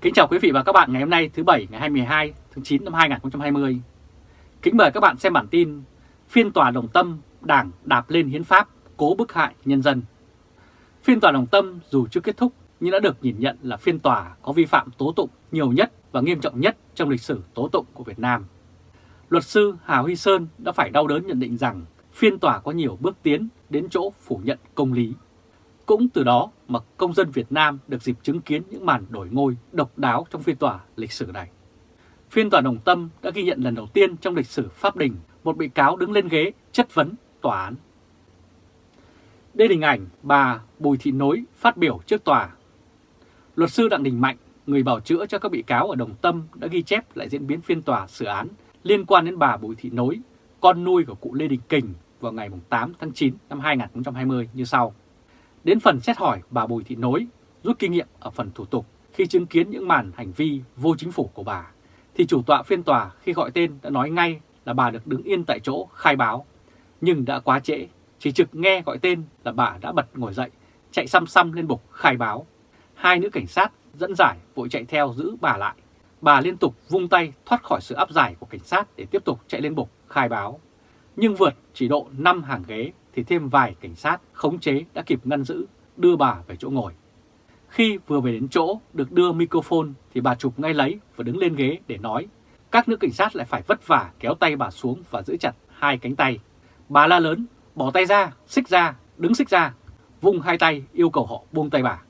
Kính chào quý vị và các bạn ngày hôm nay, thứ Bảy, ngày 22 tháng 9 năm 2020. Kính mời các bạn xem bản tin Phiên tòa Đồng Tâm Đảng đạp lên hiến pháp, cố bức hại nhân dân. Phiên tòa Đồng Tâm dù chưa kết thúc, nhưng đã được nhìn nhận là phiên tòa có vi phạm tố tụng nhiều nhất và nghiêm trọng nhất trong lịch sử tố tụng của Việt Nam. Luật sư Hà Huy Sơn đã phải đau đớn nhận định rằng phiên tòa có nhiều bước tiến đến chỗ phủ nhận công lý. Cũng từ đó mà công dân Việt Nam được dịp chứng kiến những màn đổi ngôi độc đáo trong phiên tòa lịch sử này. Phiên tòa Đồng Tâm đã ghi nhận lần đầu tiên trong lịch sử Pháp Đình một bị cáo đứng lên ghế chất vấn tòa án. Đây là hình ảnh bà Bùi Thị Nối phát biểu trước tòa. Luật sư Đặng Đình Mạnh, người bảo chữa cho các bị cáo ở Đồng Tâm đã ghi chép lại diễn biến phiên tòa xử án liên quan đến bà Bùi Thị Nối, con nuôi của cụ Lê Đình Kình vào ngày 8 tháng 9 năm 2020 như sau. Đến phần xét hỏi bà Bùi Thị Nối, rút kinh nghiệm ở phần thủ tục khi chứng kiến những màn hành vi vô chính phủ của bà, thì chủ tọa phiên tòa khi gọi tên đã nói ngay là bà được đứng yên tại chỗ khai báo. Nhưng đã quá trễ, chỉ trực nghe gọi tên là bà đã bật ngồi dậy, chạy xăm xăm lên bục khai báo. Hai nữ cảnh sát dẫn giải vội chạy theo giữ bà lại. Bà liên tục vung tay thoát khỏi sự áp giải của cảnh sát để tiếp tục chạy lên bục khai báo. Nhưng vượt chỉ độ 5 hàng ghế thì thêm vài cảnh sát khống chế đã kịp ngăn giữ, đưa bà về chỗ ngồi. Khi vừa về đến chỗ được đưa microphone thì bà chụp ngay lấy và đứng lên ghế để nói. Các nữ cảnh sát lại phải vất vả kéo tay bà xuống và giữ chặt hai cánh tay. Bà la lớn, bỏ tay ra, xích ra, đứng xích ra, vung hai tay yêu cầu họ buông tay bà.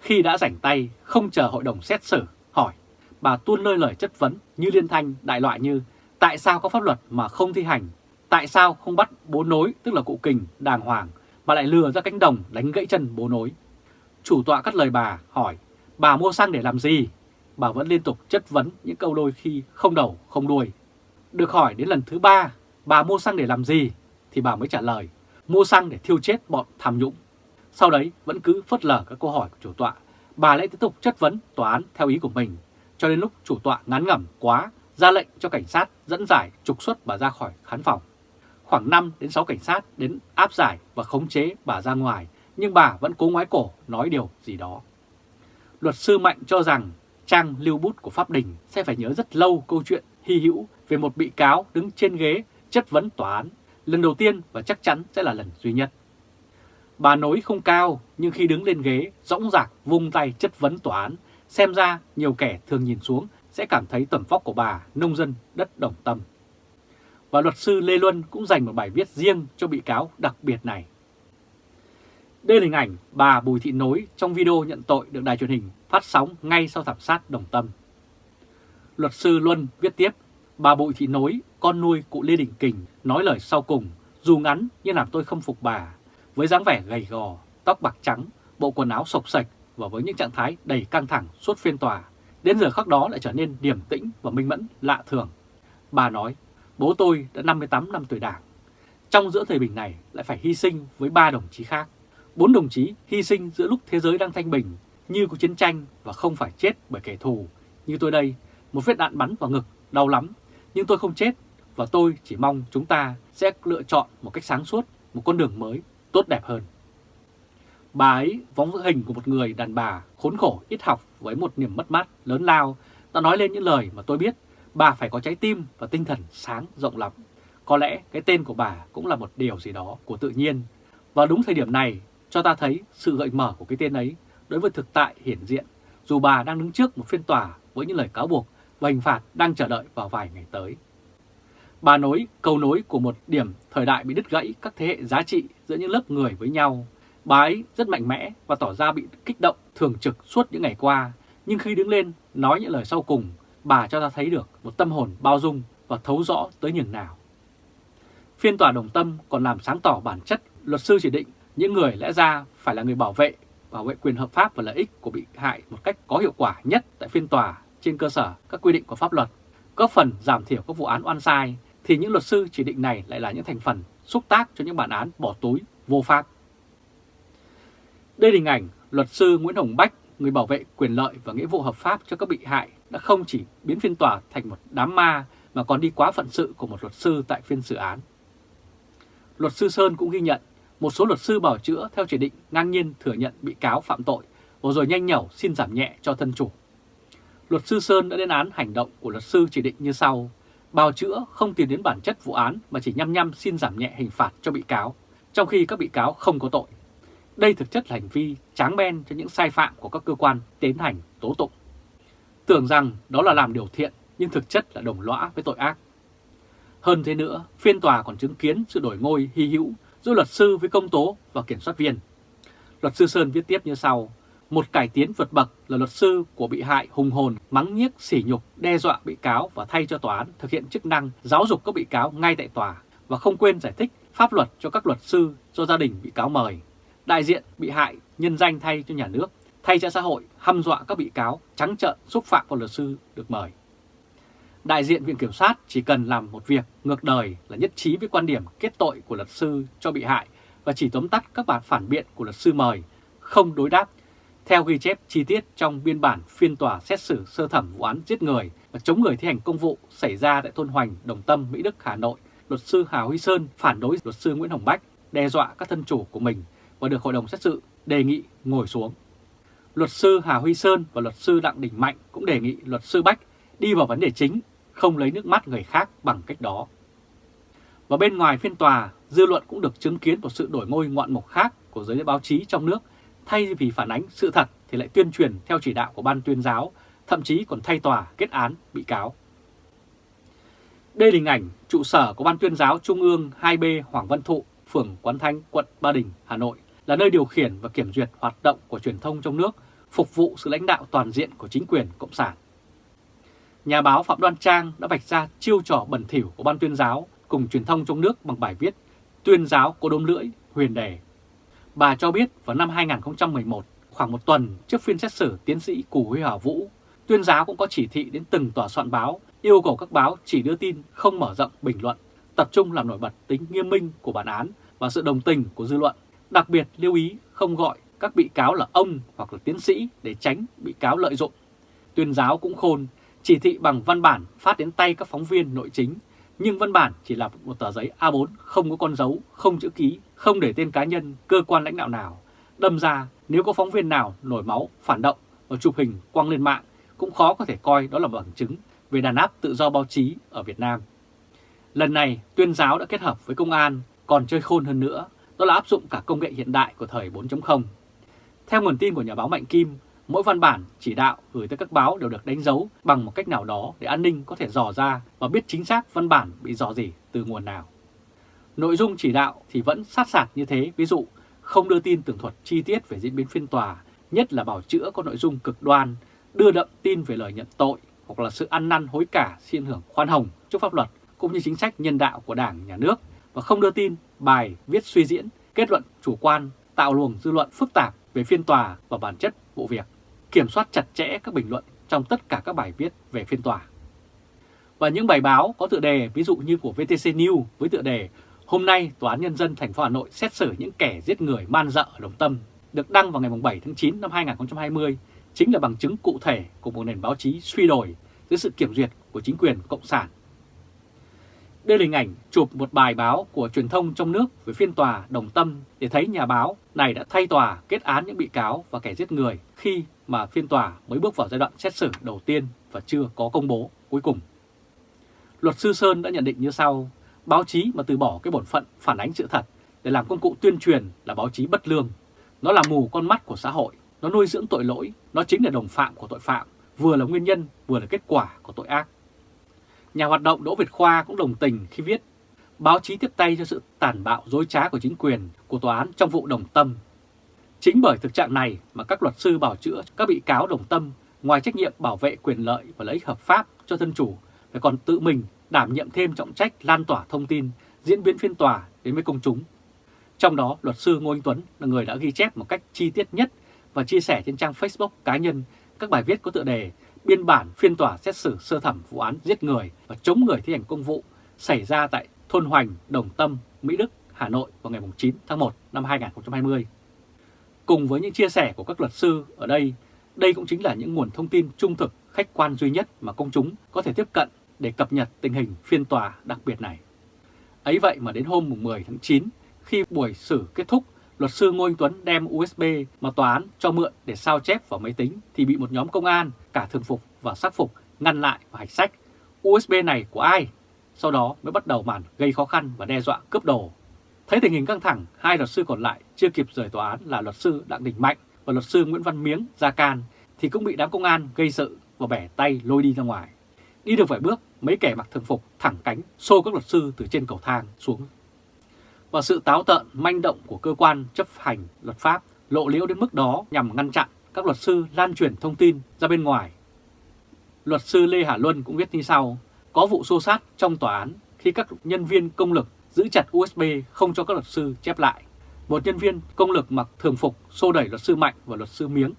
Khi đã rảnh tay, không chờ hội đồng xét xử, hỏi, bà tuôn lơi lời chất vấn như liên thanh đại loại như tại sao có pháp luật mà không thi hành Tại sao không bắt bố nối, tức là cụ kình, đàng hoàng, mà lại lừa ra cánh đồng đánh gãy chân bố nối? Chủ tọa cắt lời bà, hỏi, bà mua xăng để làm gì? Bà vẫn liên tục chất vấn những câu đôi khi không đầu, không đuôi. Được hỏi đến lần thứ ba, bà mua xăng để làm gì? Thì bà mới trả lời, mua xăng để thiêu chết bọn tham nhũng. Sau đấy vẫn cứ phớt lờ các câu hỏi của chủ tọa, bà lại tiếp tục chất vấn tòa án theo ý của mình, cho đến lúc chủ tọa ngán ngẩm quá, ra lệnh cho cảnh sát dẫn giải trục xuất bà ra khỏi khán phòng khoảng 5 đến 6 cảnh sát đến áp giải và khống chế bà ra ngoài, nhưng bà vẫn cố ngoái cổ nói điều gì đó. Luật sư Mạnh cho rằng trang lưu bút của Pháp Đình sẽ phải nhớ rất lâu câu chuyện hy hữu về một bị cáo đứng trên ghế chất vấn tòa án, lần đầu tiên và chắc chắn sẽ là lần duy nhất. Bà nói không cao nhưng khi đứng lên ghế rõng rạc vung tay chất vấn tòa án, xem ra nhiều kẻ thường nhìn xuống sẽ cảm thấy tầm vóc của bà nông dân đất đồng tâm và luật sư Lê Luân cũng dành một bài viết riêng cho bị cáo đặc biệt này. Đây là hình ảnh bà Bùi Thị Nối trong video nhận tội được đài truyền hình phát sóng ngay sau thảm sát Đồng Tâm. Luật sư Luân viết tiếp, bà Bùi Thị Nối, con nuôi cụ Lê Đình Kình, nói lời sau cùng, dù ngắn nhưng làm tôi không phục bà, với dáng vẻ gầy gò, tóc bạc trắng, bộ quần áo sộc sạch và với những trạng thái đầy căng thẳng suốt phiên tòa, đến giờ khắc đó lại trở nên điềm tĩnh và minh mẫn lạ thường. Bà nói, Bố tôi đã 58 năm tuổi đảng. Trong giữa thời bình này lại phải hy sinh với ba đồng chí khác. Bốn đồng chí hy sinh giữa lúc thế giới đang thanh bình, như có chiến tranh và không phải chết bởi kẻ thù. Như tôi đây, một vết đạn bắn vào ngực, đau lắm. Nhưng tôi không chết và tôi chỉ mong chúng ta sẽ lựa chọn một cách sáng suốt, một con đường mới, tốt đẹp hơn. Bà ấy vóng vỡ hình của một người đàn bà khốn khổ ít học với một niềm mất mát lớn lao đã nói lên những lời mà tôi biết bà phải có trái tim và tinh thần sáng rộng lắm. Có lẽ cái tên của bà cũng là một điều gì đó của tự nhiên. Và đúng thời điểm này cho ta thấy sự gợi mở của cái tên ấy đối với thực tại hiển diện, dù bà đang đứng trước một phiên tòa với những lời cáo buộc và hình phạt đang chờ đợi vào vài ngày tới. Bà nối câu nối của một điểm thời đại bị đứt gãy các thế hệ giá trị giữa những lớp người với nhau. Bà ấy rất mạnh mẽ và tỏ ra bị kích động thường trực suốt những ngày qua, nhưng khi đứng lên nói những lời sau cùng bà cho ta thấy được một tâm hồn bao dung và thấu rõ tới nhường nào. Phiên tòa đồng tâm còn làm sáng tỏ bản chất luật sư chỉ định những người lẽ ra phải là người bảo vệ, bảo vệ quyền hợp pháp và lợi ích của bị hại một cách có hiệu quả nhất tại phiên tòa trên cơ sở các quy định của pháp luật, góp phần giảm thiểu các vụ án oan sai, thì những luật sư chỉ định này lại là những thành phần xúc tác cho những bản án bỏ túi vô pháp. Đây là hình ảnh luật sư Nguyễn Hồng Bách, người bảo vệ quyền lợi và nghĩa vụ hợp pháp cho các bị hại đã không chỉ biến phiên tòa thành một đám ma mà còn đi quá phận sự của một luật sư tại phiên xử án. Luật sư Sơn cũng ghi nhận một số luật sư bảo chữa theo chỉ định ngang nhiên thừa nhận bị cáo phạm tội và rồi nhanh nhẩu xin giảm nhẹ cho thân chủ. Luật sư Sơn đã lên án hành động của luật sư chỉ định như sau. Bào chữa không tìm đến bản chất vụ án mà chỉ nhăm nhăm xin giảm nhẹ hình phạt cho bị cáo, trong khi các bị cáo không có tội. Đây thực chất là hành vi tráng men cho những sai phạm của các cơ quan tiến hành tố tụng. Tưởng rằng đó là làm điều thiện nhưng thực chất là đồng lõa với tội ác. Hơn thế nữa, phiên tòa còn chứng kiến sự đổi ngôi hy hữu giữa luật sư với công tố và kiểm soát viên. Luật sư Sơn viết tiếp như sau, một cải tiến vượt bậc là luật sư của bị hại hùng hồn, mắng nhiếc, sỉ nhục, đe dọa bị cáo và thay cho tòa án thực hiện chức năng giáo dục các bị cáo ngay tại tòa và không quên giải thích pháp luật cho các luật sư do gia đình bị cáo mời. Đại diện bị hại nhân danh thay cho nhà nước, thay cho xã hội hăm dọa các bị cáo trắng trợn xúc phạm vào luật sư được mời. Đại diện Viện Kiểm sát chỉ cần làm một việc ngược đời là nhất trí với quan điểm kết tội của luật sư cho bị hại và chỉ tóm tắt các bản phản biện của luật sư mời, không đối đáp theo ghi chép chi tiết trong biên bản phiên tòa xét xử sơ thẩm vụ án giết người và chống người thi hành công vụ xảy ra tại thôn Hoành, Đồng Tâm, Mỹ Đức, Hà Nội, luật sư Hà Huy Sơn phản đối luật sư Nguyễn Hồng Bách, đe dọa các thân chủ của mình và được hội đồng xét xử đề nghị ngồi xuống. Luật sư Hà Huy Sơn và luật sư Đặng Đình Mạnh cũng đề nghị luật sư Bách đi vào vấn đề chính, không lấy nước mắt người khác bằng cách đó. Và bên ngoài phiên tòa, dư luận cũng được chứng kiến một sự đổi ngôi ngoạn mục khác của giới báo chí trong nước thay vì phản ánh sự thật thì lại tuyên truyền theo chỉ đạo của ban tuyên giáo, thậm chí còn thay tòa kết án bị cáo. Đây là hình ảnh trụ sở của Ban tuyên giáo Trung ương 2B Hoàng Văn Thụ, phường Quán Thanh, quận Ba Đình, Hà Nội, là nơi điều khiển và kiểm duyệt hoạt động của truyền thông trong nước, phục vụ sự lãnh đạo toàn diện của chính quyền Cộng sản. Nhà báo Phạm Đoan Trang đã vạch ra chiêu trò bẩn thỉu của Ban tuyên giáo cùng truyền thông trong nước bằng bài viết Tuyên giáo có đốm lưỡi, huyền đề Bà cho biết vào năm 2011, khoảng một tuần trước phiên xét xử tiến sĩ Cù Huy Hảo Vũ, tuyên giáo cũng có chỉ thị đến từng tòa soạn báo, yêu cầu các báo chỉ đưa tin không mở rộng bình luận, tập trung làm nổi bật tính nghiêm minh của bản án và sự đồng tình của dư luận. Đặc biệt lưu ý không gọi các bị cáo là ông hoặc là tiến sĩ để tránh bị cáo lợi dụng. Tuyên giáo cũng khôn, chỉ thị bằng văn bản phát đến tay các phóng viên nội chính, nhưng văn bản chỉ là một tờ giấy A4 không có con dấu, không chữ ký, không để tên cá nhân, cơ quan lãnh đạo nào. Đâm ra nếu có phóng viên nào nổi máu, phản động và chụp hình quăng lên mạng cũng khó có thể coi đó là bằng chứng về đàn áp tự do báo chí ở Việt Nam. Lần này tuyên giáo đã kết hợp với công an còn chơi khôn hơn nữa, đó là áp dụng cả công nghệ hiện đại của thời 4.0. Theo nguồn tin của nhà báo Mạnh Kim, mỗi văn bản chỉ đạo gửi tới các báo đều được đánh dấu bằng một cách nào đó để an ninh có thể dò ra và biết chính xác văn bản bị dò gì từ nguồn nào. Nội dung chỉ đạo thì vẫn sát sạt như thế, ví dụ không đưa tin tường thuật chi tiết về diễn biến phiên tòa, nhất là bảo chữa có nội dung cực đoan, đưa đậm tin về lời nhận tội hoặc là sự ăn năn hối cả, xin hưởng khoan hồng trước pháp luật cũng như chính sách nhân đạo của Đảng, Nhà nước và không đưa tin, bài, viết suy diễn, kết luận chủ quan, tạo luồng dư luận phức tạp về phiên tòa và bản chất vụ việc, kiểm soát chặt chẽ các bình luận trong tất cả các bài viết về phiên tòa. Và những bài báo có tựa đề ví dụ như của VTC News với tựa đề Hôm nay, Tòa án Nhân dân thành phố Hà Nội xét xử những kẻ giết người man dợ ở Đồng Tâm được đăng vào ngày 7 tháng 9 năm 2020 chính là bằng chứng cụ thể của một nền báo chí suy đổi dưới sự kiểm duyệt của chính quyền Cộng sản. Đây là hình ảnh chụp một bài báo của truyền thông trong nước về phiên tòa Đồng Tâm để thấy nhà báo này đã thay tòa kết án những bị cáo và kẻ giết người khi mà phiên tòa mới bước vào giai đoạn xét xử đầu tiên và chưa có công bố cuối cùng. Luật sư Sơn đã nhận định như sau, Báo chí mà từ bỏ cái bổn phận phản ánh sự thật để làm công cụ tuyên truyền là báo chí bất lương. Nó là mù con mắt của xã hội, nó nuôi dưỡng tội lỗi, nó chính là đồng phạm của tội phạm, vừa là nguyên nhân vừa là kết quả của tội ác. Nhà hoạt động Đỗ Việt Khoa cũng đồng tình khi viết báo chí tiếp tay cho sự tàn bạo dối trá của chính quyền, của tòa án trong vụ đồng tâm. Chính bởi thực trạng này mà các luật sư bảo chữa các bị cáo đồng tâm ngoài trách nhiệm bảo vệ quyền lợi và lợi ích hợp pháp cho thân chủ phải còn tự mình đảm nhiệm thêm trọng trách lan tỏa thông tin, diễn biến phiên tòa đến với công chúng. Trong đó, luật sư Ngô Anh Tuấn là người đã ghi chép một cách chi tiết nhất và chia sẻ trên trang Facebook cá nhân các bài viết có tựa đề biên bản phiên tòa xét xử sơ thẩm vụ án giết người và chống người thi hành công vụ xảy ra tại thôn Hoành, Đồng Tâm, Mỹ Đức, Hà Nội vào ngày 9 tháng 1 năm 2020. Cùng với những chia sẻ của các luật sư ở đây, đây cũng chính là những nguồn thông tin trung thực, khách quan duy nhất mà công chúng có thể tiếp cận để cập nhật tình hình phiên tòa đặc biệt này. Ấy vậy mà đến hôm 10 tháng 9, khi buổi xử kết thúc, luật sư Ngô Anh Tuấn đem USB mà tòa án cho mượn để sao chép vào máy tính thì bị một nhóm công an cả thường phục và sắc phục ngăn lại và hạch sách USB này của ai, sau đó mới bắt đầu màn gây khó khăn và đe dọa cướp đồ. Thấy tình hình căng thẳng, hai luật sư còn lại chưa kịp rời tòa án là luật sư Đặng Đình Mạnh và luật sư Nguyễn Văn Miếng ra can thì cũng bị đám công an gây sự và bẻ tay lôi đi ra ngoài. Đi được vài bước, mấy kẻ mặc thường phục thẳng cánh xô các luật sư từ trên cầu thang xuống. Và sự táo tợn, manh động của cơ quan chấp hành luật pháp lộ liễu đến mức đó nhằm ngăn chặn các luật sư lan truyền thông tin ra bên ngoài. Luật sư Lê Hà Luân cũng viết như sau, có vụ xô sát trong tòa án khi các nhân viên công lực giữ chặt USB không cho các luật sư chép lại. Một nhân viên công lực mặc thường phục xô đẩy luật sư Mạnh và luật sư Miếng.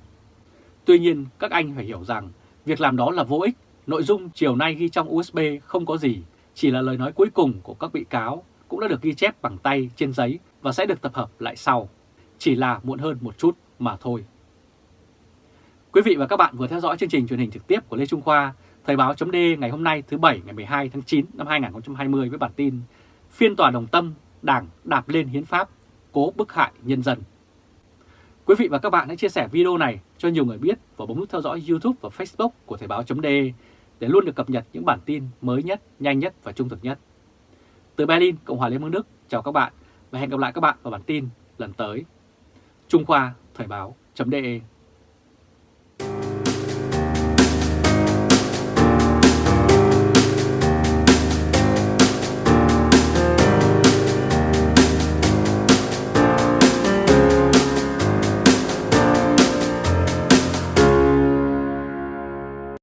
Tuy nhiên, các anh phải hiểu rằng việc làm đó là vô ích. Nội dung chiều nay ghi trong USB không có gì, chỉ là lời nói cuối cùng của các bị cáo cũng đã được ghi chép bằng tay trên giấy và sẽ được tập hợp lại sau. Chỉ là muộn hơn một chút mà thôi. Quý vị và các bạn vừa theo dõi chương trình truyền hình trực tiếp của Lê Trung Khoa, Thời báo chấm ngày hôm nay thứ Bảy ngày 12 tháng 9 năm 2020 với bản tin Phiên tòa Đồng Tâm, Đảng đạp lên hiến pháp, cố bức hại nhân dân. Quý vị và các bạn hãy chia sẻ video này cho nhiều người biết và bấm nút theo dõi YouTube và Facebook của Thời báo .d để luôn được cập nhật những bản tin mới nhất, nhanh nhất và trung thực nhất. Từ Berlin, Cộng hòa Liên bang Đức, chào các bạn và hẹn gặp lại các bạn vào bản tin lần tới. Trung Khoa Thời báo chấm